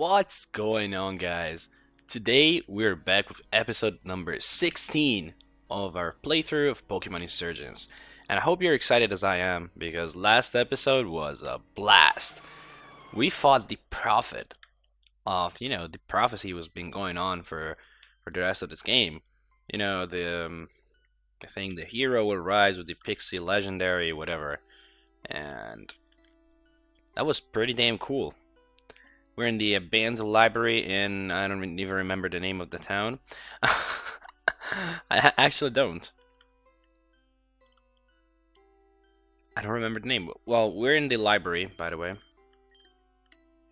What's going on guys? Today we're back with episode number 16 of our playthrough of Pokemon Insurgence. And I hope you're excited as I am because last episode was a blast. We fought the prophet of, you know, the prophecy was been going on for for the rest of this game. You know, the um, I think the hero will rise with the Pixie legendary whatever. And that was pretty damn cool. We're in the abandoned library in, I don't even remember the name of the town. I actually don't. I don't remember the name. Well, we're in the library, by the way.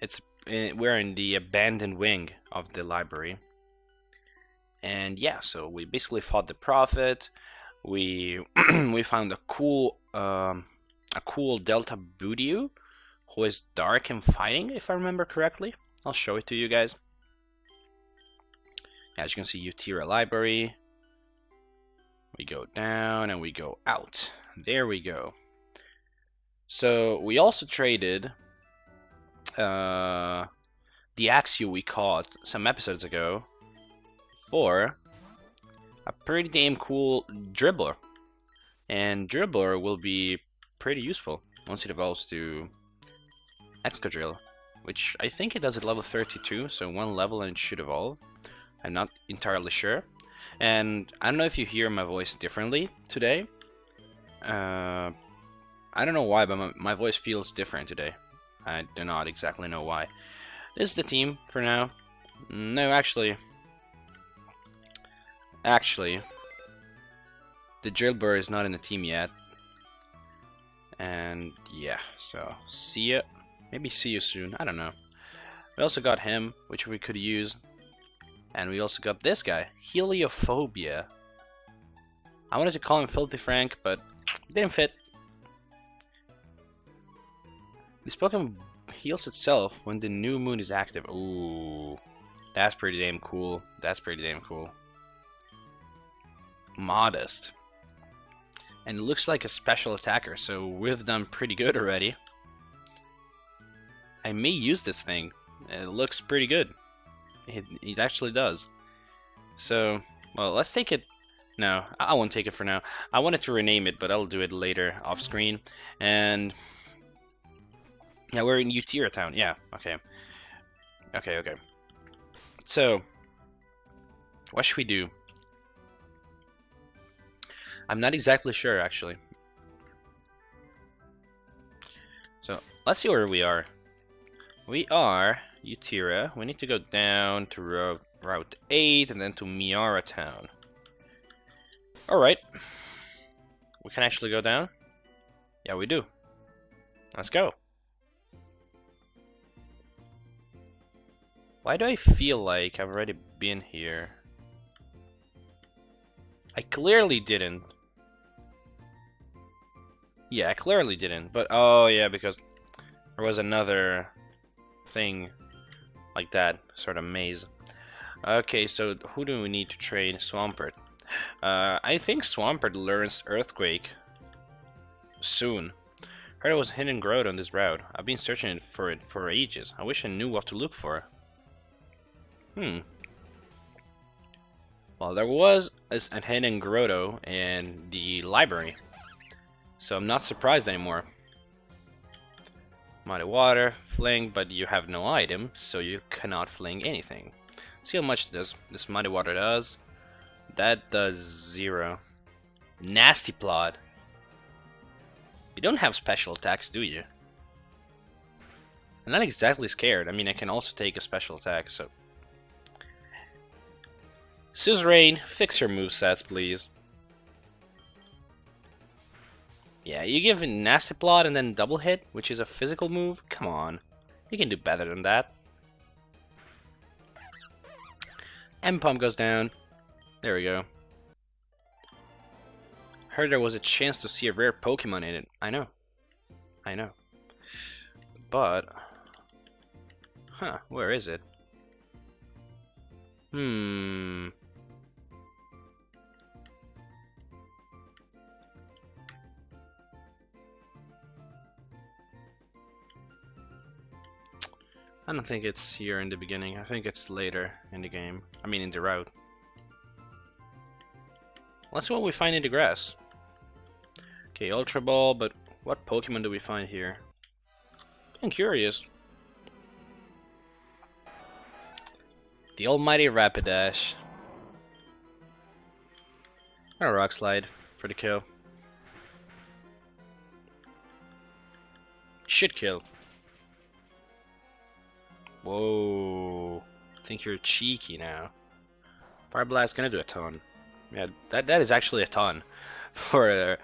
It's eh, we're in the abandoned wing of the library. And yeah, so we basically fought the prophet. We we found a cool um, a cool Delta Budew who is dark and fighting, if I remember correctly. I'll show it to you guys. As you can see, Utira Library. We go down and we go out. There we go. So we also traded uh, the Axew we caught some episodes ago for a pretty damn cool Drillbur. And Drillbur will be pretty useful once it evolves to Excadrill, which I think it does at level 32, so one level and it should evolve. I'm not entirely sure. And I don't know if you hear my voice differently today. Uh, I don't know why, but my, my voice feels different today. I do not exactly know why. This is the team for now. No, actually... Actually... The Drillbur is not in the team yet. And yeah, so see ya. Maybe see you soon. I don't know. We also got him, which we could use. And we also got this guy, Heliophobia. I wanted to call him Filthy Frank, but didn't fit. This Pokemon heals itself when the new moon is active. Ooh, that's pretty damn cool. That's pretty damn cool. Modest. And it looks like a special attacker, so we've done pretty good already. I may use this thing. It looks pretty good. It, it actually does. So, well, let's take it. No, I won't take it for now. I wanted to rename it, but I'll do it later off screen. And yeah, we're in Utira town. Yeah, okay. Okay, okay. So, what should we do? I'm not exactly sure, actually. So, let's see where we are. We are Utira. We need to go down to route, route 8 and then to Miara Town. Alright. We can actually go down? Yeah, we do. Let's go. Why do I feel like I've already been here? I clearly didn't. Yeah, I clearly didn't. But, oh yeah, because there was another thing like that, sort of maze. Okay, so who do we need to trade? Swampert. Uh, I think Swampert learns Earthquake soon. Heard it was hidden grotto on this route. I've been searching for it for ages. I wish I knew what to look for. Hmm. Well, there was a hidden grotto in the library. So I'm not surprised anymore. Muddy water, fling, but you have no item, so you cannot fling anything. See how much this, this muddy water does. That does zero. Nasty plot. You don't have special attacks, do you? I'm not exactly scared. I mean, I can also take a special attack, so... Suzerain, fix your movesets, please. Yeah, you give a Nasty Plot and then Double Hit, which is a physical move? Come on. You can do better than that. M-Pump goes down. There we go. Heard there was a chance to see a rare Pokemon in it. I know. I know. But... Huh, where is it? Hmm... I don't think it's here in the beginning. I think it's later in the game. I mean, in the route. Let's see what we find in the grass. Okay, Ultra Ball, but what Pokemon do we find here? I'm curious. The almighty Rapidash. And a Rock Slide for the kill. Should kill. Whoa. I think you're cheeky now. Fire Blast gonna do a ton. Yeah, that that is actually a ton for a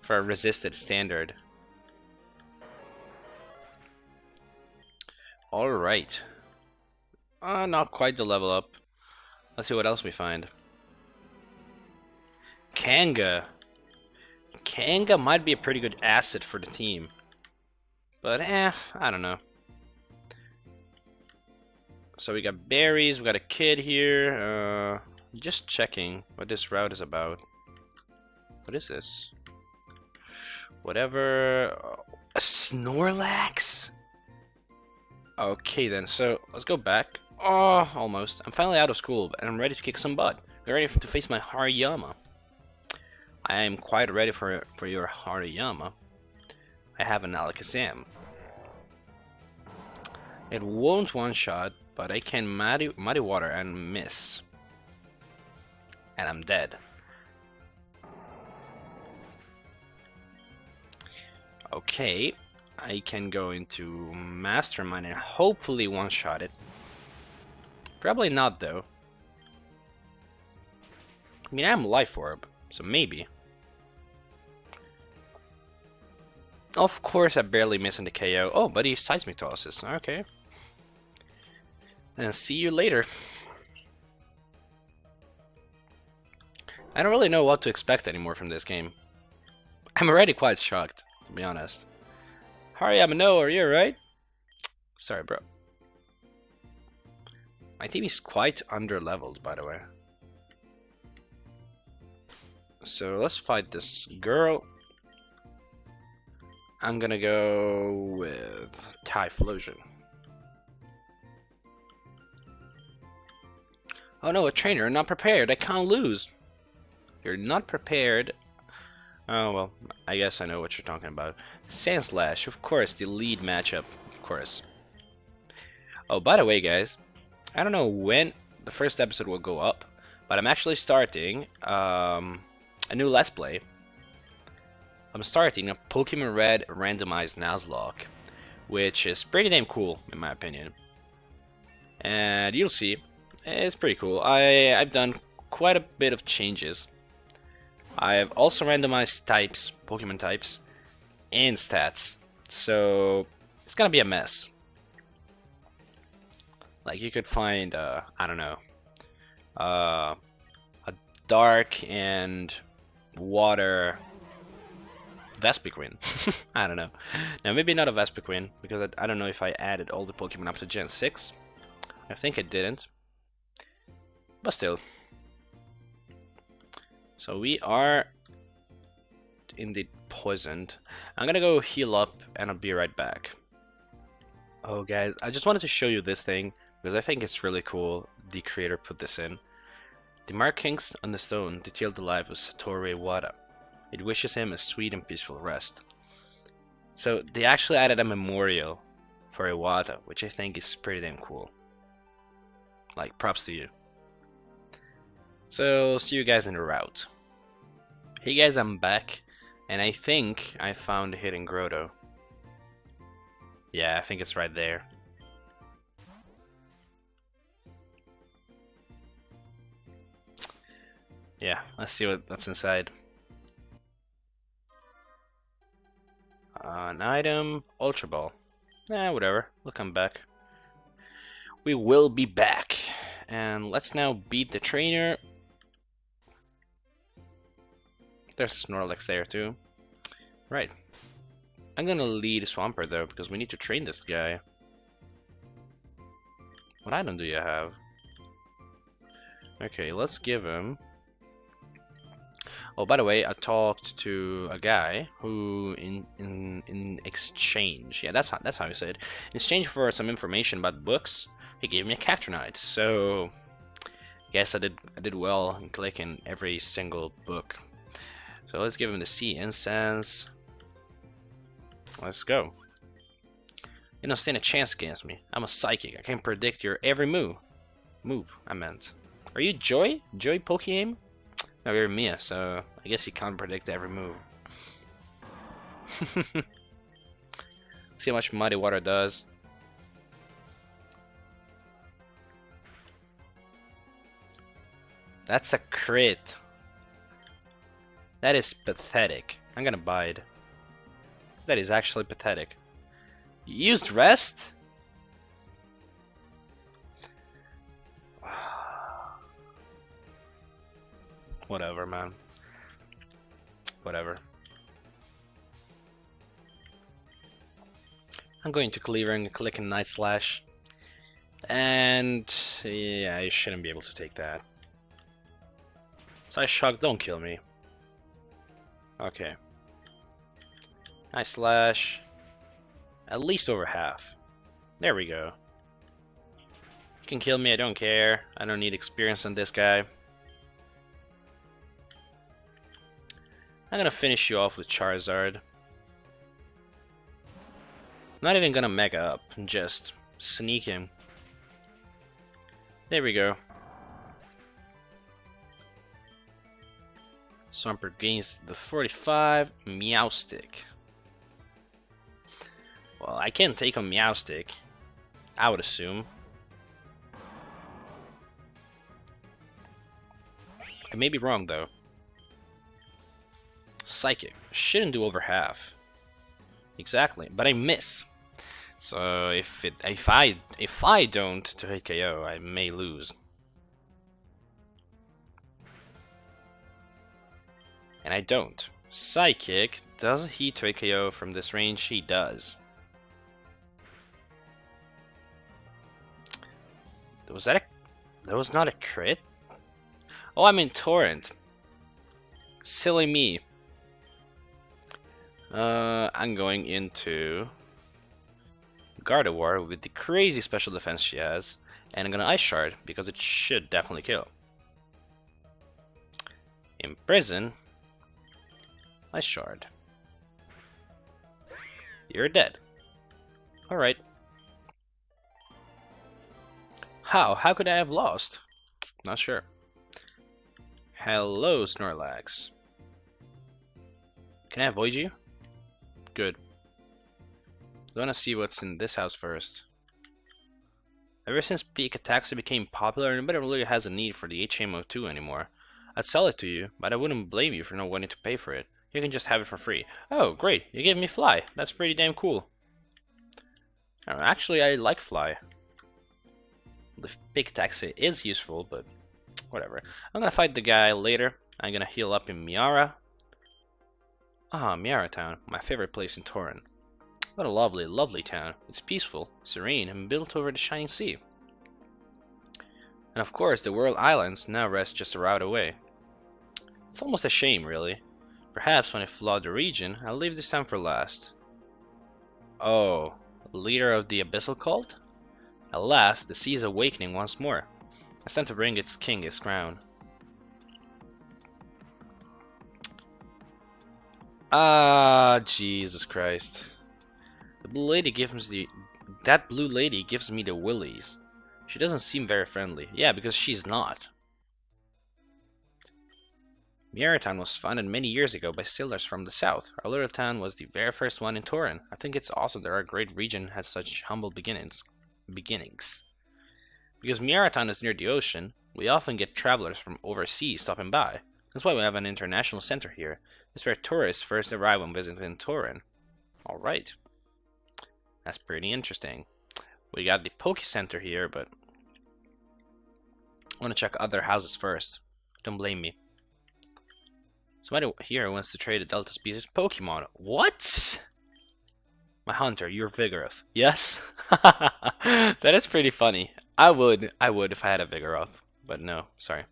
for a resisted standard. Alright. Uh, not quite the level up. Let's see what else we find. Kanga. Kanga might be a pretty good asset for the team. But eh, I don't know. So we got berries, we got a kid here. Uh, just checking what this route is about. What is this? Whatever. A Snorlax? Okay then, so let's go back. Oh, almost. I'm finally out of school and I'm ready to kick some butt. I'm ready to face my Hariyama. I am quite ready for for your Hariyama. I have an Alakazam. It won't one-shot, but I can muddy, muddy water and miss. And I'm dead. Okay, I can go into Mastermind and hopefully one-shot it. Probably not though. I mean, I'm Life Orb, so maybe. Of course I barely missing the KO. Oh, but he Seismic Tosses. Okay. And see you later. I don't really know what to expect anymore from this game. I'm already quite shocked, to be honest. Hariyama, no, are you alright? Sorry, bro. My team is quite under-leveled, by the way. So let's fight this girl. I'm gonna go with Typhlosion. Oh no, a trainer, not prepared, I can't lose. You're not prepared. Oh well, I guess I know what you're talking about. Sandslash, of course, the lead matchup, of course. Oh, by the way, guys, I don't know when the first episode will go up, but I'm actually starting um, a new Let's Play I'm starting a Pokemon Red randomized Nuzlocke, which is pretty damn cool in my opinion. And you'll see, it's pretty cool. I, I've done quite a bit of changes. I've also randomized types, Pokemon types, and stats. So it's gonna be a mess. Like you could find, uh, I don't know, uh, a dark and water Vespiquen. I don't know. Now, maybe not a Vespiquen, because I, I, don't know if I added all the Pokemon up to Gen 6. I think I didn't. But still. So we are indeed poisoned. I'm gonna go heal up and I'll be right back. Oh guys, I just wanted to show you this thing because I think it's really cool the creator put this in. The markings on the stone detail the life of Satoru Iwata. It wishes him a sweet and peaceful rest. So they actually added a memorial for Iwata, which I think is pretty damn cool. Like, props to you. So, see you guys in the route. Hey guys, I'm back, and I think I found a hidden grotto. Yeah, I think it's right there. Yeah, let's see what that's inside. An item, Ultra Ball. Eh, whatever. We'll come back. We will be back. And let's now beat the trainer. There's a Snorlax there too. Right. I'm gonna lead Swampert though, because we need to train this guy. What item do you have? Okay, let's give him... Oh, by the way, I talked to a guy who, in in in exchange, yeah, that's how that's how say it. In exchange for some information about books, he gave me a Cacturnite. So, yes, I did I did well in clicking every single book. So let's give him the sea incense. Let's go. You don't stand a chance against me. I'm a psychic. I can predict your every move. Move, I meant. Are you Joy? Joy Pokemon? No, you're Mia, so I guess you can't predict every move. See how much Muddy Water does. That's a crit. That is pathetic. I'm gonna buy it. That is actually pathetic. You used rest? Whatever, man. Whatever. I'm going to Cleaver and click in Night Slash. And yeah, I shouldn't be able to take that. Side Shock, don't kill me. Okay. Night Slash. At least over half. There we go. You can kill me, I don't care. I don't need experience on this guy. I'm gonna finish you off with Charizard. Not even gonna mega up, and just sneak him. There we go. Swampert gains the 45 Meowstic. Well, I can't take on Meowstic, I would assume. I may be wrong though. Psychic. Shouldn't do over half. Exactly, but I miss. So if it if I if I don't to hit KO, I may lose. And I don't. Psychic does he to KO from this range? He does. Was that a that was not a crit? Oh, I'm in Torrent. Silly me. Uh, I'm going into Gardevoir with the crazy special defense she has, and I'm gonna Ice Shard because it should definitely kill. Imprison, Ice Shard. You're dead. Alright. How? How could I have lost? Not sure. Hello, Snorlax. Can I avoid you? Good. I want to see what's in this house first. Ever since Peak Pikachu became popular, nobody really has a need for the HMO2 anymore. I'd sell it to you, but I wouldn't blame you for not wanting to pay for it. You can just have it for free. Oh, great, you gave me Fly. That's pretty damn cool. Uh, actually, I like Fly. The Big Taxi is useful, but whatever. I'm gonna fight the guy later. I'm gonna heal up in Miara, Ah, Miara Town, my favorite place in Torren. What a lovely, lovely town. It's peaceful, serene, and built over the shining sea. And of course, the World Islands now rest just a route away. It's almost a shame, really. Perhaps when I flood the region, I'll leave this time for last. Oh, leader of the Abyssal Cult? At last, the sea is awakening once more. It's time to bring its king his crown. Ah, Jesus Christ. The blue lady gives me the... That blue lady gives me the willies. She doesn't seem very friendly. Yeah, because she's not. Miaratown was founded many years ago by sailors from the south. Our little town was the very first one in Torren. I think it's awesome that our great region has such humble beginnings. Beginnings. Because Miaratown is near the ocean, we often get travelers from overseas stopping by. That's why we have an international center here. It's where tourists first arrive when visiting Torren. Alright. That's pretty interesting. We got the Poke Center here, but I want to check other houses first. Don't blame me. Somebody here wants to trade a Delta species Pokemon. What? My hunter, you're Vigoroth. Yes? that is pretty funny. I would, I would if I had a Vigoroth. But no, sorry.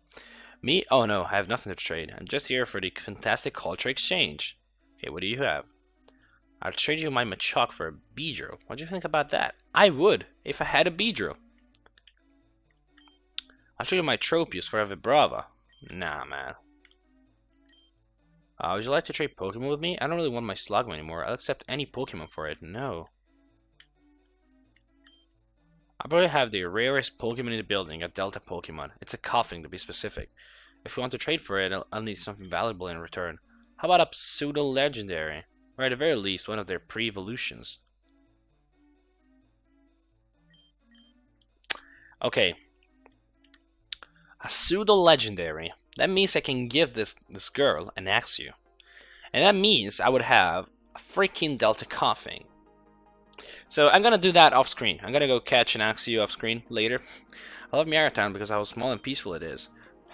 Me? Oh no, I have nothing to trade. I'm just here for the fantastic culture exchange. Okay, what do you have? I'll trade you my Machop for a Beedrill. What do you think about that? I would, if I had a Beedrill. I'll trade you my Tropius for a Vibrava. Nah, man. Uh, would you like to trade Pokemon with me? I don't really want my Slugma anymore. I'll accept any Pokemon for it. No. I probably have the rarest Pokemon in the building, a Delta Pokemon. It's a Koffing to be specific. If you want to trade for it, I'll, I'll need something valuable in return. How about a pseudo legendary? Or at the very least, one of their pre-evolutions. Okay. A pseudo legendary. That means I can give this this girl an Axew. And that means I would have a freaking Delta Koffing. So I'm gonna do that off screen. I'm gonna go catch an Axew off screen later. I love Town because how small and peaceful it is.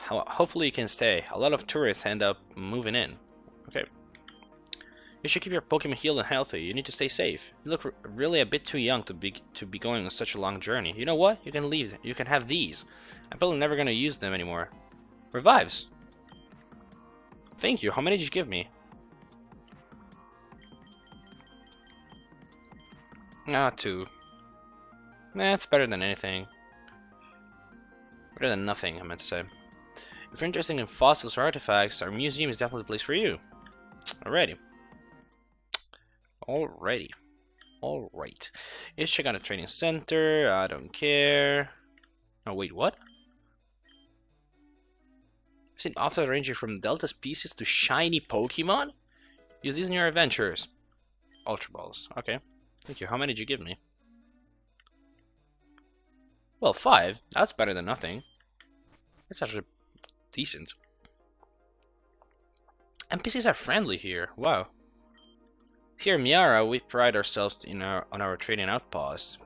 Hopefully you can stay. A lot of tourists end up moving in. Okay. You should keep your Pokemon healed and healthy. You need to stay safe. You look really a bit too young to be to be going on such a long journey. You know what? You can leave. You can have these. I'm probably never gonna use them anymore. Revives. Thank you. How many did you give me? Ah, two. That's better than anything. Better than nothing, I meant to say. If you're interested in fossils or artifacts, our museum is definitely the place for you. Alrighty. Alrighty. Alright. Let's check out a training center. I don't care. Oh, wait, what? I've seen auto ranging from Delta species to shiny Pokemon? Use these in your adventures. Ultra Balls. Okay. Thank you. How many did you give me? Well, five. That's better than nothing. That's actually decent. NPCs are friendly here. Wow. Here in Miara, we pride ourselves in our, on our trading outposts.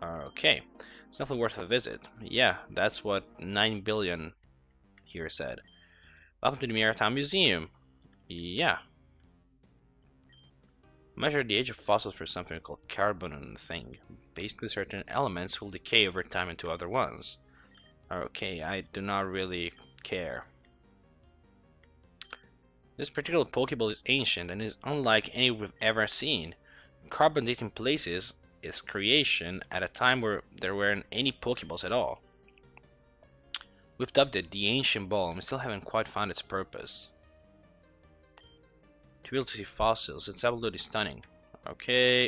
Okay. It's definitely worth a visit. Yeah, that's what 9 billion here said. Welcome to the Town Museum. Yeah, Measure the age of fossils for something called carbon and thing. Basically, certain elements will decay over time into other ones. Okay, I do not really care. This particular Pokeball is ancient and is unlike any we've ever seen. Carbon dating places its creation at a time where there weren't any Pokeballs at all. We've dubbed it the Ancient Ball and we still haven't quite found its purpose. To be able to see fossils, it's absolutely stunning. Okay.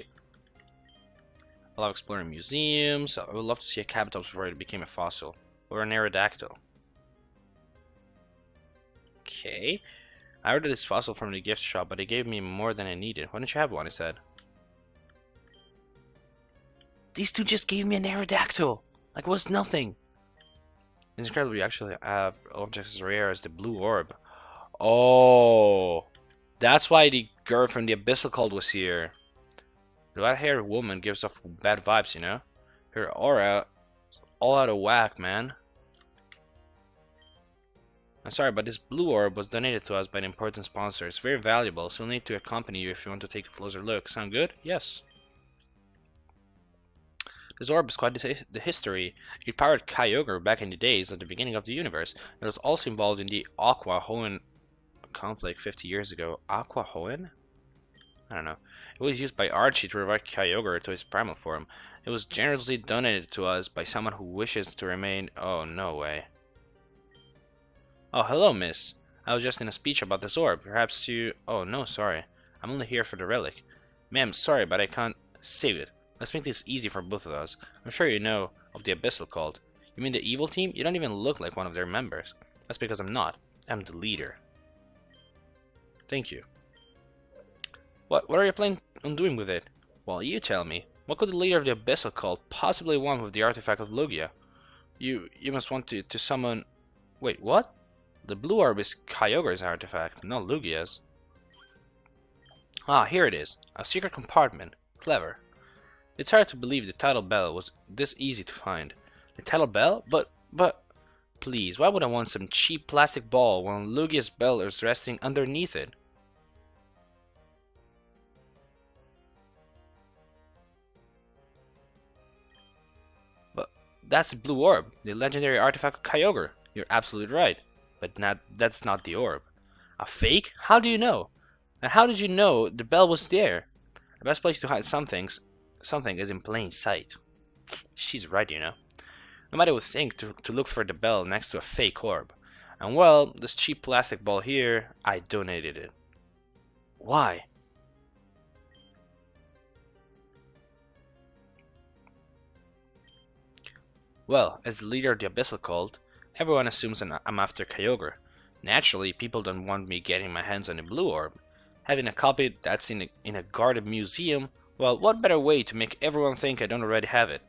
I love exploring museums. I would love to see a Kabutops before it became a fossil. Or an Aerodactyl. Okay. I ordered this fossil from the gift shop, but they gave me more than I needed. Why don't you have one? I said. These two just gave me an Aerodactyl! Like, was nothing! It's incredible you actually have objects as rare as the blue orb. Oh! That's why the girl from the Abyssal Cult was here. The white-haired woman gives off bad vibes, you know? Her aura all out of whack, man. I'm sorry, but this blue orb was donated to us by an important sponsor. It's very valuable, so we'll need to accompany you if you want to take a closer look. Sound good? Yes. This orb is quite the history. It powered Kyogre back in the days at the beginning of the universe. It was also involved in the Aqua Hoenn conflict 50 years ago. Aqua Hoenn? I don't know. It was used by Archie to revive Kyogre to his primal form. It was generously donated to us by someone who wishes to remain... Oh, no way. Oh, hello, miss. I was just in a speech about this orb. Perhaps you... Oh, no, sorry. I'm only here for the relic. Ma'am, sorry, but I can't save it. Let's make this easy for both of us. I'm sure you know of the Abyssal Cult. You mean the evil team? You don't even look like one of their members. That's because I'm not. I'm the leader. Thank you. What, what are you planning on doing with it? Well, you tell me. What could the leader of the Abyssal Cult possibly want with the artifact of Lugia? You you must want to, to summon... Wait, what? The blue orb is Kyogre's artifact, not Lugia's. Ah, here it is. A secret compartment. Clever. It's hard to believe the Tidal Bell was this easy to find. The Tidal Bell? But, but... Please, why would I want some cheap plastic ball when Lugia's bell is resting underneath it? But that's the blue orb, the legendary artifact of Kyogre. You're absolutely right. but not that's not the orb. A fake? How do you know? And how did you know the bell was there? The best place to hide some things, something is in plain sight. She's right, you know. Nobody would think to, to look for the bell next to a fake orb. And well, this cheap plastic ball here, I donated it. Why? Well, as the leader of the Abyssal cult, everyone assumes I'm after Kyogre. Naturally, people don't want me getting my hands on a blue orb. Having a copy that's in a, in a guarded museum, well, what better way to make everyone think I don't already have it?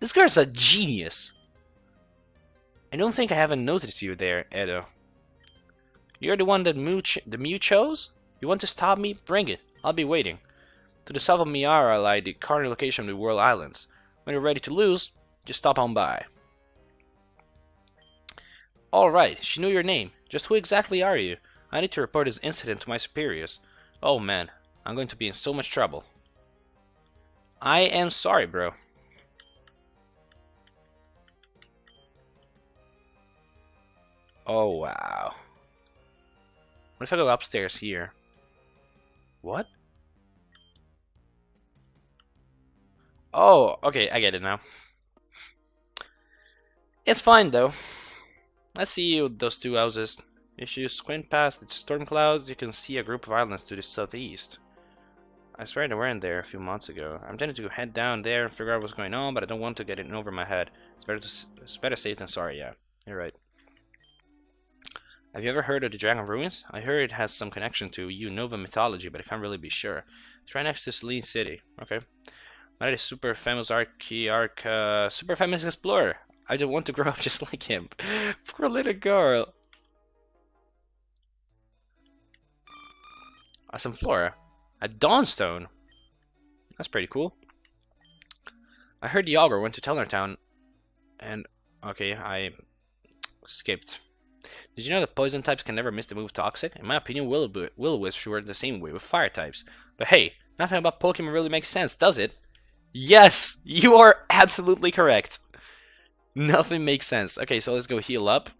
This girl's a genius! I don't think I haven't noticed you there, Edo. You're the one that Mew the Mew chose? You want to stop me? Bring it. I'll be waiting. To the south of Miara lie the current location of the World Islands. When you're ready to lose, just stop on by. Alright, she knew your name. Just who exactly are you? I need to report this incident to my superiors. Oh man, I'm going to be in so much trouble. I am sorry, bro. Oh, wow. What if I go upstairs here? What? Oh, okay, I get it now. It's fine though. I see you, those two houses. If you squint past the storm clouds, you can see a group of islands to the southeast. I swear they weren't there a few months ago. I'm tempted to head down there and figure out what's going on, but I don't want to get it over my head. It's better to, it's better safe than sorry. Yeah, you're right. Have you ever heard of the Dragon Ruins? I heard it has some connection to Unova mythology, but I can't really be sure. It's right next to Selene City. Okay. Not a super famous archaearch, uh, super famous explorer. I just want to grow up just like him. Poor little girl. Some flora. A Dawnstone. That's pretty cool. I heard the went to Tellertown and okay, I skipped. Did you know that poison types can never miss the move Toxic? In my opinion, will will wisps were the same way with fire types. But hey, nothing about Pokemon really makes sense, does it? Yes, you are absolutely correct. Nothing makes sense. Okay, so let's go heal up.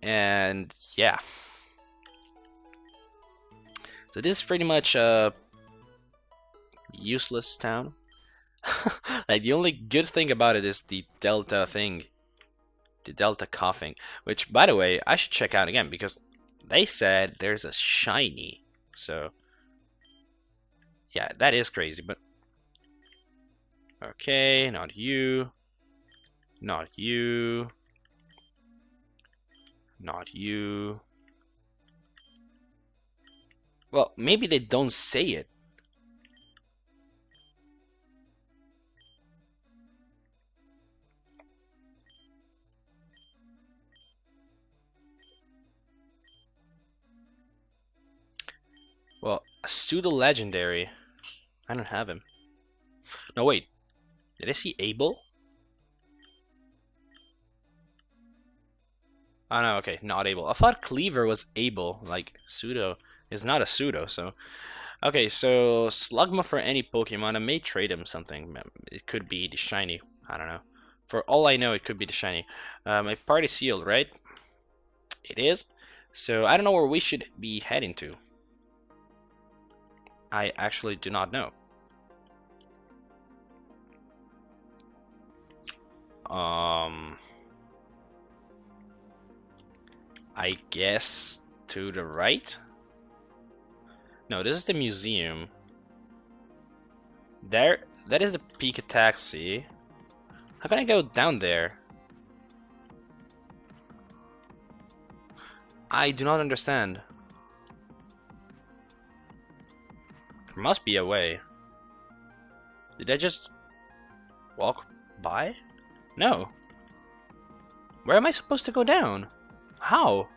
And yeah. So this is pretty much a useless town. like the only good thing about it is the delta thing. The delta Koffing. Which by the way, I should check out again because they said there's a shiny. So yeah, that is crazy, but Okay, not you. Not you. Not you. Well, maybe they don't say it. Well, a pseudo legendary. I don't have him. No, wait. Did I see Abel? Oh no, okay, not able. I thought Cleaver was able, like pseudo is not a pseudo, so okay, so Slugma for any Pokemon, I may trade him something. It could be the shiny. I don't know. For all I know, it could be the shiny. Uh, my party sealed, right? It is. So I don't know where we should be heading to. I actually do not know. Um, I guess to the right? No, this is the museum. There, that is the Pika Taxi. How can I go down there? I do not understand. There must be a way. Did I just walk by? No. Where am I supposed to go down? How?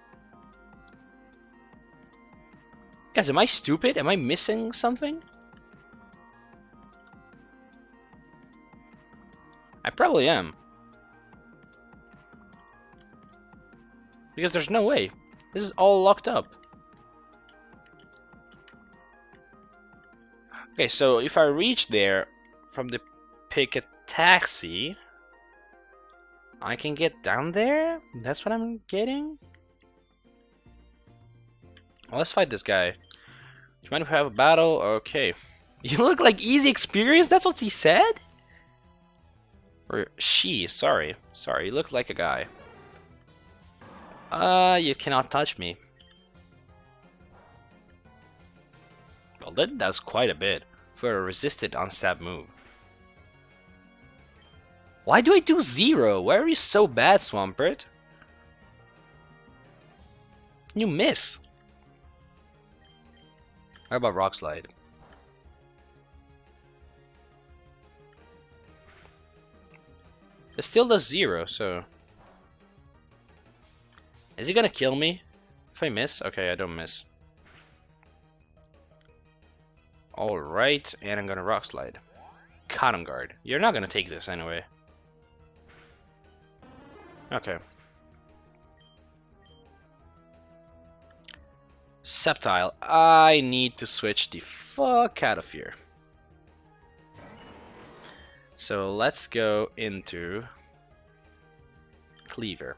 Guys, am I stupid? Am I missing something? I probably am. Because there's no way. This is all locked up. Okay, so if I reach there from the pick a taxi, I can get down there? That's what I'm getting? Well, let's fight this guy. Do you mind if we have a battle? Okay. You look like easy experience? That's what he said? Or she, sorry. Sorry, you look like a guy. Uh, you cannot touch me. Well, that does quite a bit for a resisted unstab move. Why do I do zero? Why are you so bad, Swampert? You miss. How about Rock Slide? It still does zero, so... Is he gonna kill me? If I miss? Okay, I don't miss. Alright, and I'm gonna Rock Slide. Cotton Guard. You're not gonna take this anyway. Okay. Sceptile. I need to switch the fuck out of here. So let's go into Cleaver.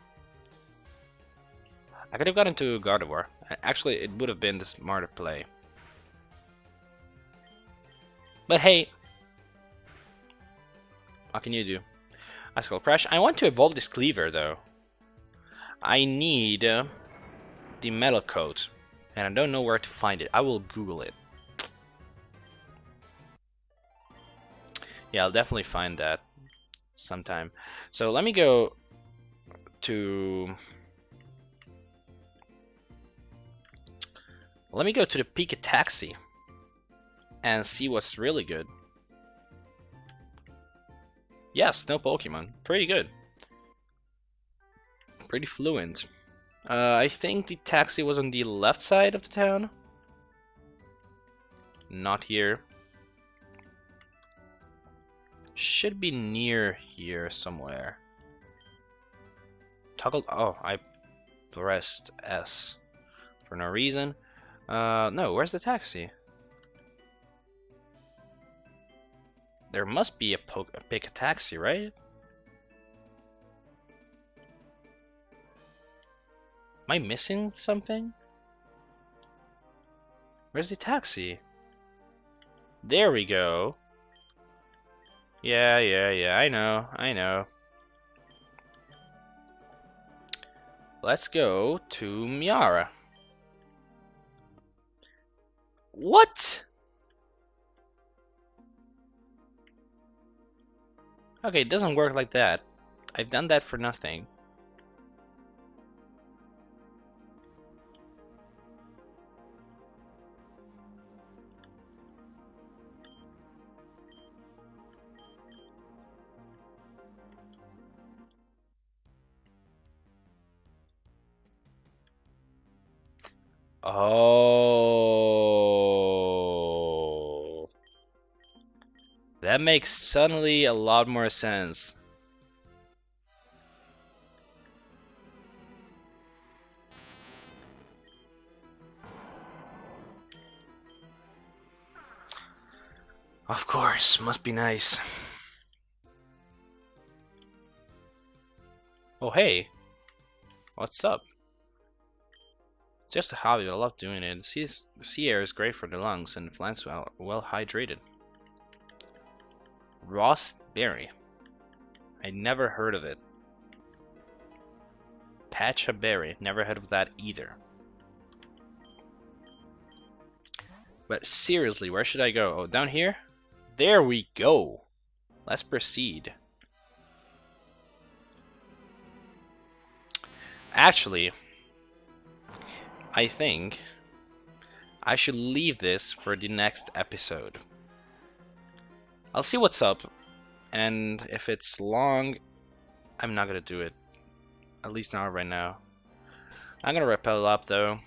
I could have gone into Gardevoir. Actually, it would have been the smarter play. But hey, what can you do? Icicle Crash. I want to evolve this Cleaver though. I need uh, the Metal Coat, and I don't know where to find it. I will Google it. Yeah, I'll definitely find that sometime. So let me go to... Let me go to the Pika Taxi and see what's really good. Yes, no Pokemon. Pretty good. Pretty fluent. Uh, I think the taxi was on the left side of the town. Not here. Should be near here somewhere. Toggle. Oh, I pressed S for no reason. Uh, no, where's the taxi? There must be a, po a Pika Taxi, right? Am I missing something? Where's the taxi? There we go. Yeah, yeah, yeah, I know, I know. Let's go to Miara. What? Okay, it doesn't work like that. I've done that for nothing. Oh. That makes suddenly a lot more sense. Of course, must be nice. Oh hey, what's up? It's just a hobby, I love doing it. The sea, air is great for the lungs and plants are well hydrated. Rawst Berry. I never heard of it. Pecha Berry. Never heard of that either. But seriously, where should I go? Oh, down here? There we go. Let's proceed. Actually, I think I should leave this for the next episode. I'll see what's up, and if it's long, I'm not gonna do it. At least not right now. I'm gonna repel up though.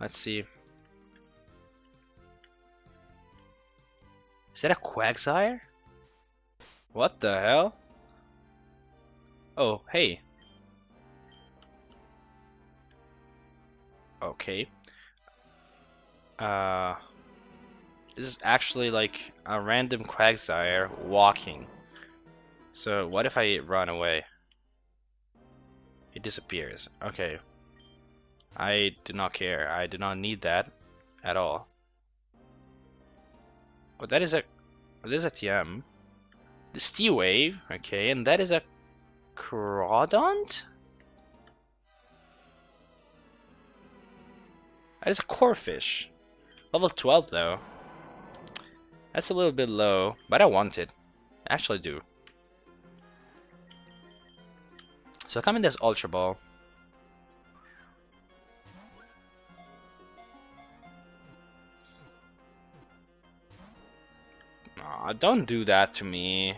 Let's see. Is that a Quagsire? What the hell? Oh, hey. Okay. Uh, this is actually like a random Quagsire walking. So what if I run away? It disappears. Okay. I do not care. I do not need that at all. Oh, that is a... That is a TM. The Steel Wave. Okay, and that is a Crawdaunt? That is a Corphish. Level 12 though. That's a little bit low, but I want it. I actually do. So come in this Ultra Ball. Aw, don't do that to me.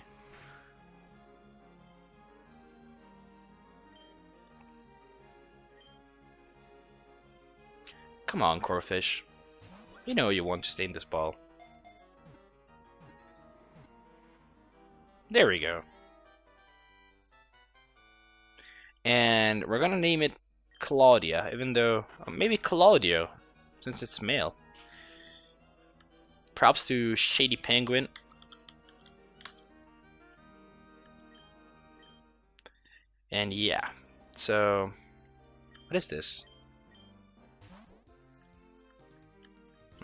Come on, Corphish. You know you want to stay in this ball. There we go. And we're gonna name it Claudia, even though uh, maybe Claudio, since it's male. Props to Shady Penguin. And yeah, so what is this?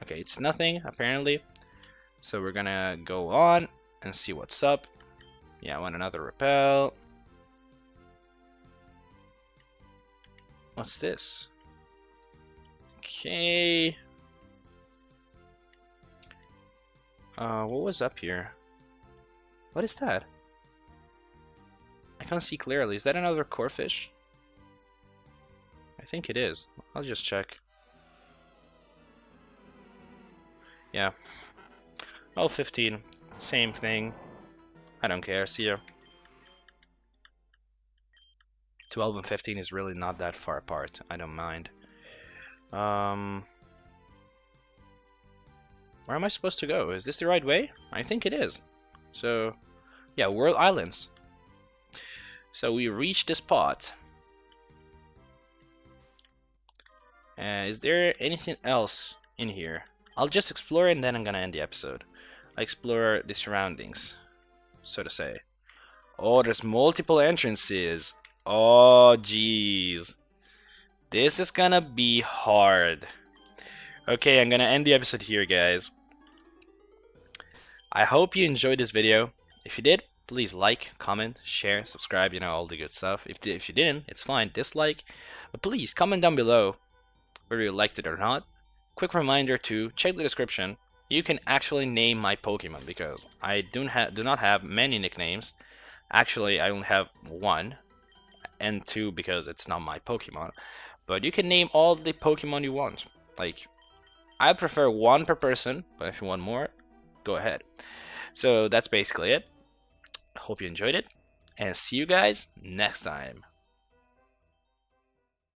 Okay, it's nothing, apparently. So we're gonna go on and see what's up. Yeah, I want another repel. What's this? Okay. Uh, what was up here? What is that? Can't see clearly. Is that another Corphish? I think it is. I'll just check. Yeah. Oh, 15. Same thing. I don't care. See ya. 12 and 15 is really not that far apart. I don't mind. Um, where am I supposed to go? Is this the right way? I think it is. So, yeah, World Islands. So we reached the spot. Uh, is there anything else in here? I'll just explore and then I'm gonna end the episode. I explore the surroundings, so to say. Oh, there's multiple entrances. Oh, jeez. This is gonna be hard. Okay, I'm gonna end the episode here, guys. I hope you enjoyed this video. If you did, please like, comment, share, subscribe, you know, all the good stuff. If, if you didn't, it's fine, dislike. But please, comment down below whether you liked it or not. Quick reminder to check the description. You can actually name my Pokemon because I do, ha do not have many nicknames. Actually, I only have one and two because it's not my Pokemon. But you can name all the Pokemon you want. Like, I prefer one per person, but if you want more, go ahead. So that's basically it. Hope you enjoyed it, and see you guys next time.